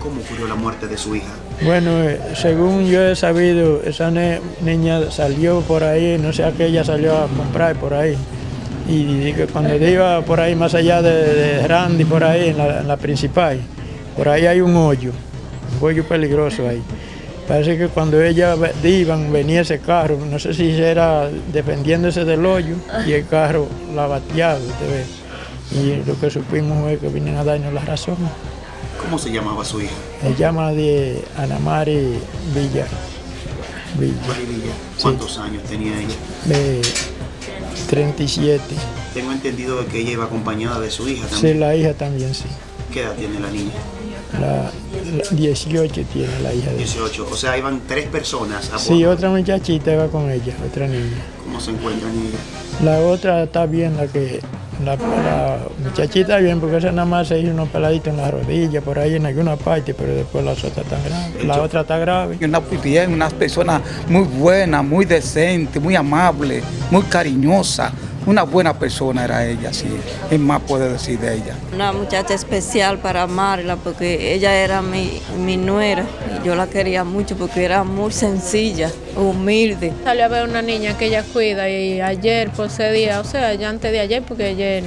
¿Cómo ocurrió la muerte de su hija? Bueno, eh, según yo he sabido, esa niña salió por ahí, no sé a qué ella salió a comprar por ahí. Y cuando iba por ahí, más allá de, de Randy, por ahí, en la, principal, por ahí hay un hoyo, un hoyo peligroso ahí. Parece que cuando ella iban, venía ese carro, no sé si era defendiéndose del hoyo, y el carro la bateaba. Y lo que supimos fue que vinieron a darnos la razón. ¿Cómo se llamaba su hija? Se llama de Anamari Villa. Villa. ¿Cuántos años tenía ella? de 37. Tengo entendido que ella iba acompañada de su hija Sí, también. la hija también, sí. ¿Qué edad tiene la niña? La, la 18 tiene la hija de 18. O sea, iban tres personas a Sí, otra muchachita va con ella, otra niña. ¿Cómo se encuentran ellas? La otra está bien, la que la, la muchachita bien, porque esa nada más se hizo unos peladitos en la rodilla, por ahí en alguna parte, pero después la otra está grave. La otra está grave. Una bien, una persona muy buena, muy decente, muy amable, muy cariñosa. Una buena persona era ella, sí. ¿Qué más puede decir de ella? Una muchacha especial para amarla porque ella era mi, mi nuera y yo la quería mucho porque era muy sencilla, humilde. Salió a ver una niña que ella cuida y ayer por ese día, o sea, ya antes de ayer, porque ayer,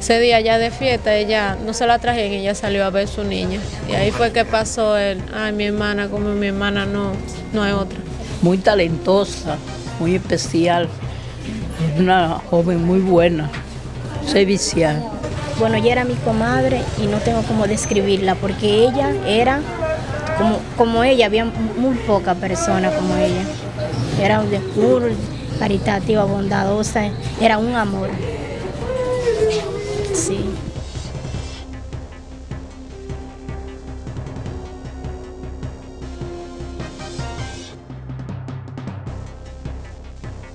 ese día ya de fiesta, ella no se la trajeron y ella salió a ver su niña. Y ahí fue que pasó el, ay, mi hermana, como mi hermana no, no hay otra. muy talentosa, muy especial, una joven muy buena, servicial. Bueno, ella era mi comadre y no tengo cómo describirla porque ella era como, como ella, había muy poca persona como ella. Era de puro, caritativa, bondadosa, era un amor. Sí.